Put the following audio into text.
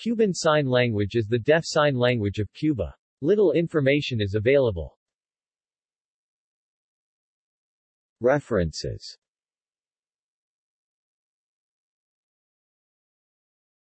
Cuban Sign Language is the deaf sign language of Cuba. Little information is available. References